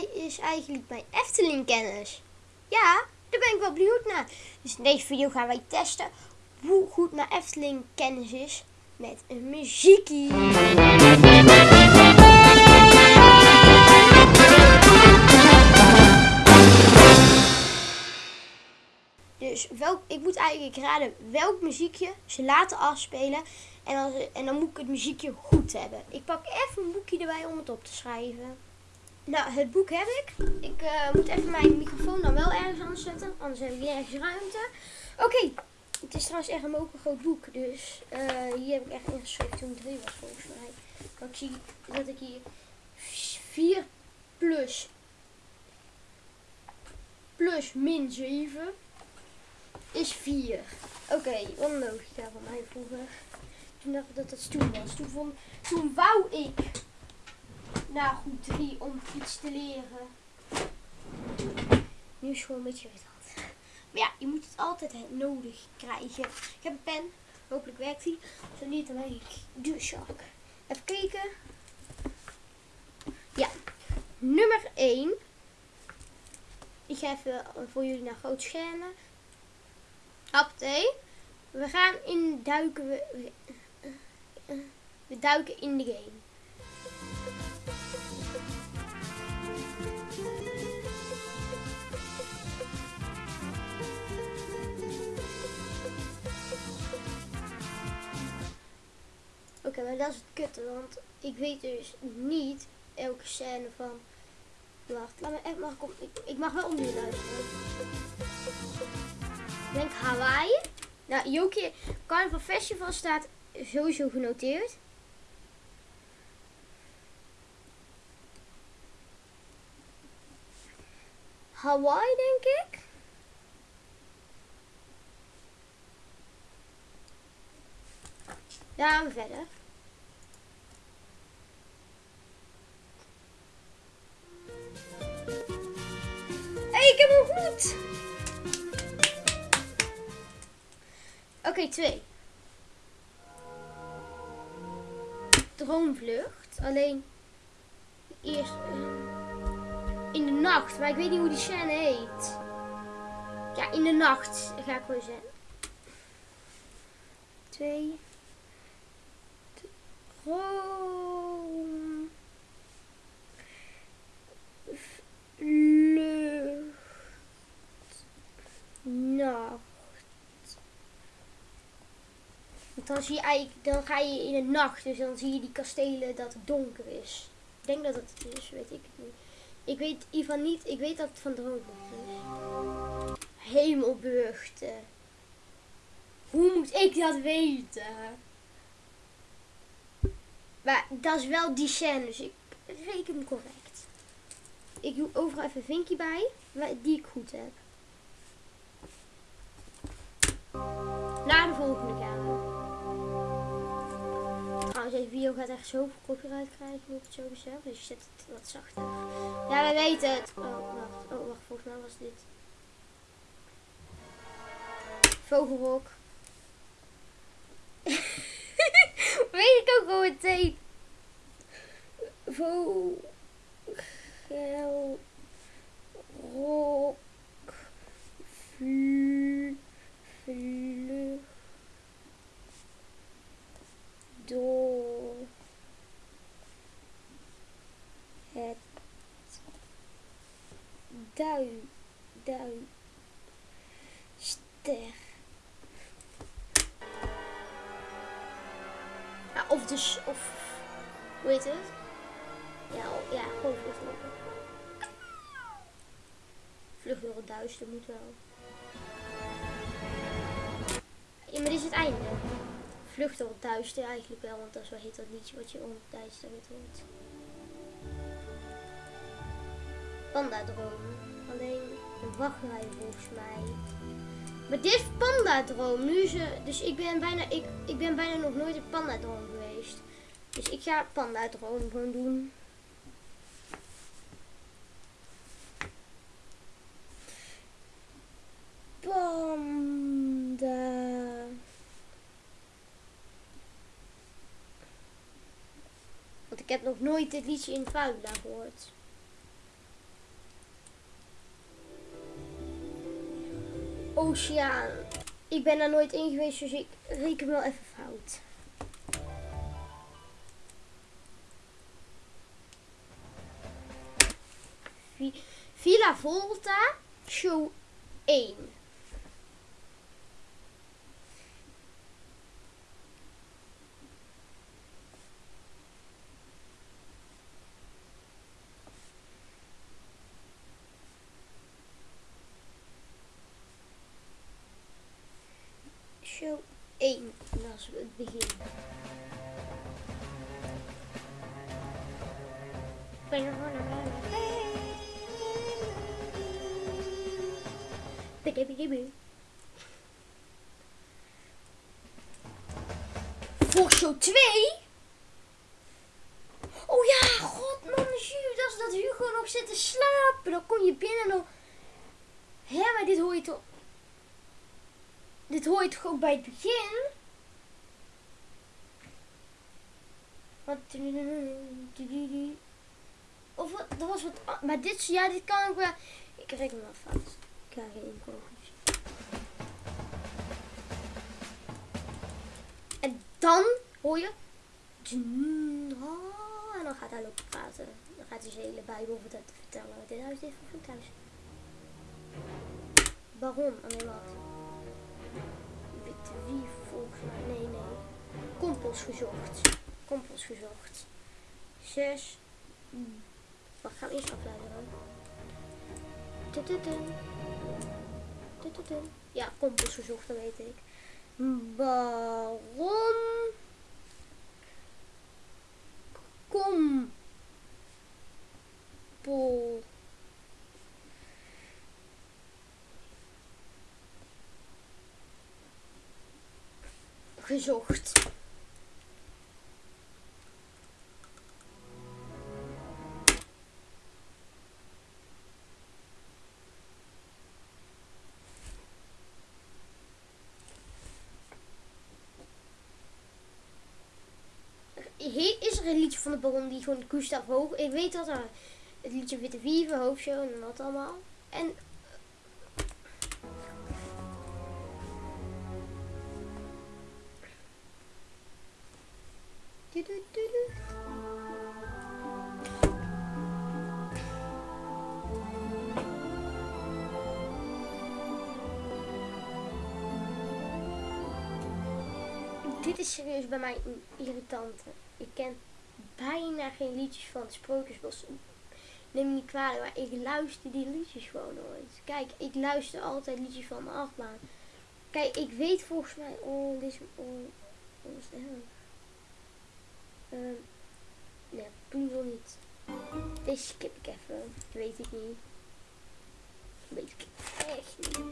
is eigenlijk mijn Efteling kennis? Ja, daar ben ik wel benieuwd naar. Dus in deze video gaan wij testen hoe goed mijn Efteling kennis is met een muziekie. Dus welk, ik moet eigenlijk raden welk muziekje ze laten afspelen. En en dan moet ik het muziekje goed hebben. Ik pak even een boekje erbij om het op te schrijven. Nou, het boek heb ik. Ik eh, moet even mijn microfoon dan wel ergens anders zetten. Anders heb ik nergens ruimte. Oké. Het is trouwens echt een mogen groot boek. Dus eh, hier heb ik echt ingeschreven toen ik drie was volgens mij. Maar ik zie dat ik hier 4 plus plus min 7 is 4. Oké, wat een logica van mij vroeger. Toen dacht ik dat dat stoel was. Toen, vond, toen wou ik naar groep 3 om iets te leren. Nu is gewoon een beetje irritant. Maar ja, je moet het altijd nodig krijgen. Ik heb een pen. Hopelijk werkt die. Zo niet, dan ben ik zak. Even kijken. Ja. Nummer 1. Ik ga even voor jullie naar groot schermen. Update. We gaan in duiken. We, we, we duiken in de game. Oké, maar dat is het kutte, want ik weet dus niet elke scène van. Wacht, laat me echt mag ik, ik, mag wel jullie luisteren. Ik denk Hawaii. Nou, Jokie, Carnival Festival staat sowieso genoteerd. Hawaii, denk ik. Gaan we verder. Oké, twee. Droomvlucht. Alleen eerst eh, in de nacht. Maar ik weet niet hoe die scène heet. Ja, in de nacht ga ik gewoon zeggen. Twee. Droom. Vlucht. Nacht. Want dan, zie je eigenlijk, dan ga je in de nacht, dus dan zie je die kastelen dat het donker is. Ik denk dat het is, weet ik het niet. Ik weet Ivan niet, ik weet dat het van droomvlucht is. Hemelberuchten. Hoe moet ik dat weten? Maar dat is wel die dus ik reken correct. Ik doe overal even een vinkje bij, die ik goed heb. Volgende we. Trouwens, deze video gaat echt zoveel copyright krijgen, moet ik het zo zeggen. Dus je zet het wat zachter. Ja, we weten het. Oh, wacht. Oh, wacht. Volgens mij was dit. Vogelrok. Weet ik ook gewoon meteen. Vogelrok. Vlucht. Door het duin, duin, ster. Ja, of dus, of, hoe heet het? Ja, ja, gewoon vlucht lopen. Vlucht door het duister moet wel. Ja, maar dit is het einde. Vlucht door het duister eigenlijk wel, want dat is wel heet dat liedje wat je om het duister hoort. Panda droom. Alleen een wachtrij volgens mij. Maar dit is panda droom. Nu ze, dus ik ben bijna, ik, ik ben bijna nog nooit in panda droom geweest. Dus ik ga panda droom gewoon doen. Panda. Want ik heb nog nooit dit liedje in Vuila gehoord. Oceaan. Ik ben daar nooit in geweest, dus ik reken wel even fout. Vi- Villa Volta, show 1. Show 1, dat is het begin. Voor show 2? Oh ja, god man, dat is dat Hugo nog zit te slapen. Dan kom je binnen nog. Hé, maar dit hoor je toch... Dit hoor je toch ook bij het begin? Of wat, dat was wat... Maar dit, ja, dit kan ook wel... Ik reken wel fout. Ik ga geen improvisatie. En dan hoor je... Ah, En dan gaat hij lopen praten. Dan gaat hij zijn hele Bijbel vertellen-. Dit huis is voor thuis. Baron, alleen wat. Witte wie volgens mij. Nee, nee. Kompels gezocht. Kompels gezocht. Zes. Wacht, gaan we eerst afluisteren. Tututun. Ja, kompels gezocht, dat weet ik. Baron. Kom. Pol. Gezocht. Er een liedje van de Baron die gewoon Gustav Hoog... Ik weet dat er het liedje Witte Wieven, Hoofdshow en dat allemaal. En... Tudutudu. Dit is serieus bij mij een irritante. Ik ken bijna geen liedjes van het Sprookjesbos. Neem me niet kwalijk, maar ik luister die liedjes gewoon nooit. Kijk, ik luister altijd liedjes van de achtbaan. Kijk, ik weet volgens mij... Oh, dit is... Oh, wat is? Ehm, nee, Poedel niet. Deze skip ik even. Weet ik niet. Weet ik echt niet.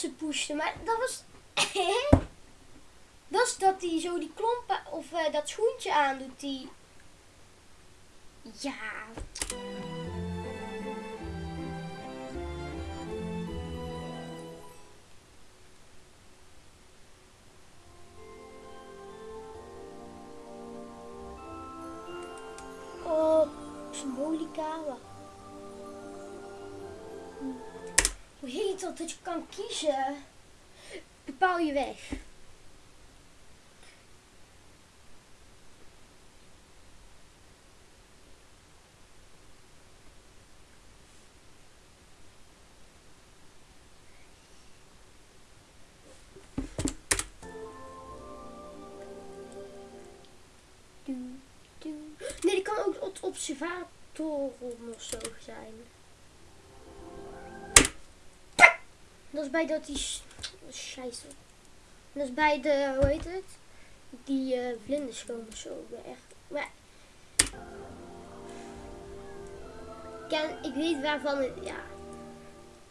Ze pushte. Maar dat was. dat is dat hij zo die klompen of eh, dat schoentje aandoet. Die. Ja. Oh, symbolica. Wacht. Heet dat? Je kan kiezen. Bepaal je weg. Nee, die kan ook het observator of zo zijn. Dat is bij dat die... sch- Scheisse. Dat is bij de, hoe heet het? Die eh vlinders komen zo. Echt... Maar... Ken, ik weet waarvan het... Ja.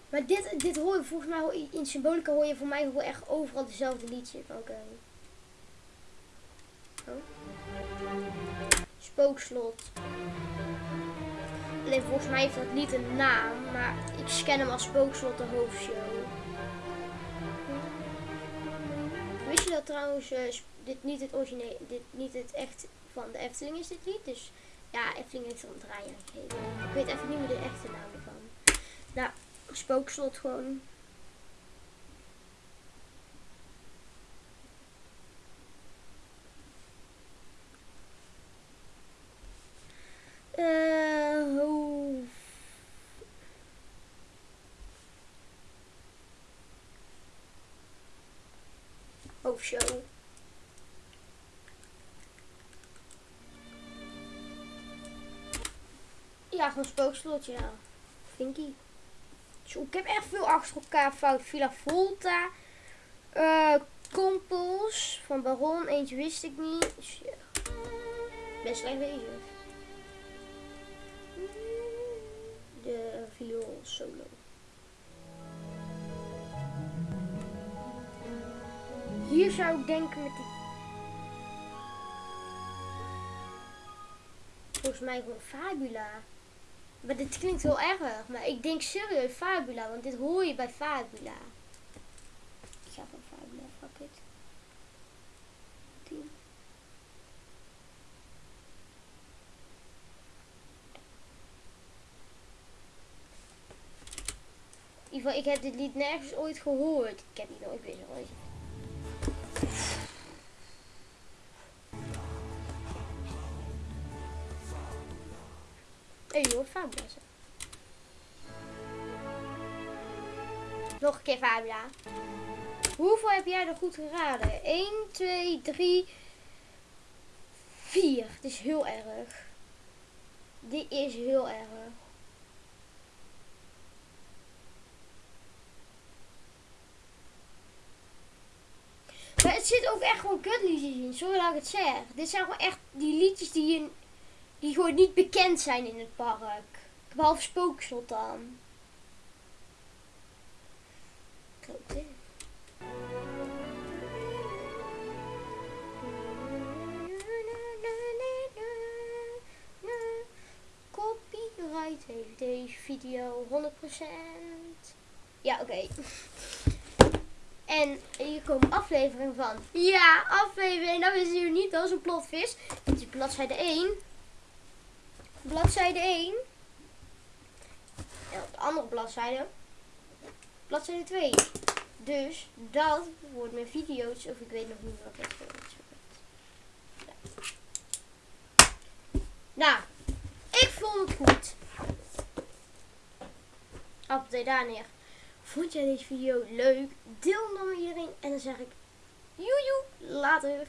Maar dit, dit hoor je volgens mij... In Symbolica hoor je voor mij gewoon echt overal dezelfde liedje. Oké. Oh. Spookslot. Alleen volgens mij heeft dat lied een naam, maar ik scan hem als Spookslot de hoofdshow. Wist je dat trouwens eh, dit niet het origineel, dit niet het echt van de Efteling is dit lied. Dus ja, Efteling heeft een draai gegeven. Ik weet even niet meer de echte naam ervan. Nou, spookslot gewoon. Eh, hoe- hoofdshow. Ja, gewoon spookslot, ja. Vinky. Zo, ik heb echt veel achter elkaar fout. Villa Volta. eh Kompels van Baron. Eentje wist ik niet. Dus. Best slecht bezig. De viool solo. Hier zou ik denken met die... Volgens mij gewoon Fabula. Maar dit klinkt heel erg. Maar ik denk serieus Fabula. Want dit hoor je bij Fabula. Ik ga van Fabula, fuck it. 10. In ieder geval, ik heb dit lied nergens ooit gehoord. Ik heb die nooit weer ooit. Je hoort Fabula zo. Nog een keer Fabula. Hoeveel heb jij er goed geraden? 1, 2, 3, 4. Het is heel erg. Dit is heel erg. Maar het zit ook echt gewoon kutliedjes in. Sorry dat ik het zeg. Dit zijn gewoon echt die liedjes die, in, die gewoon niet bekend zijn in het park. Behalve Spookslot dan. Klopt? Copyright heeft deze video 100%. Ja, oké. En hier komen afleveringen van. Ja, aflevering. Nou is hier niet als een plotvis. Dit is bladzijde 1. Bladzijde 1. En op de andere bladzijde. Bladzijde 2. Dus dat wordt mijn video's. Of ik weet nog niet wat het. Ja. Nou, ik vond het goed. Appelthee daar neer. Vond jij deze video leuk? Deel hem dan met. En dan zeg ik joejoe later.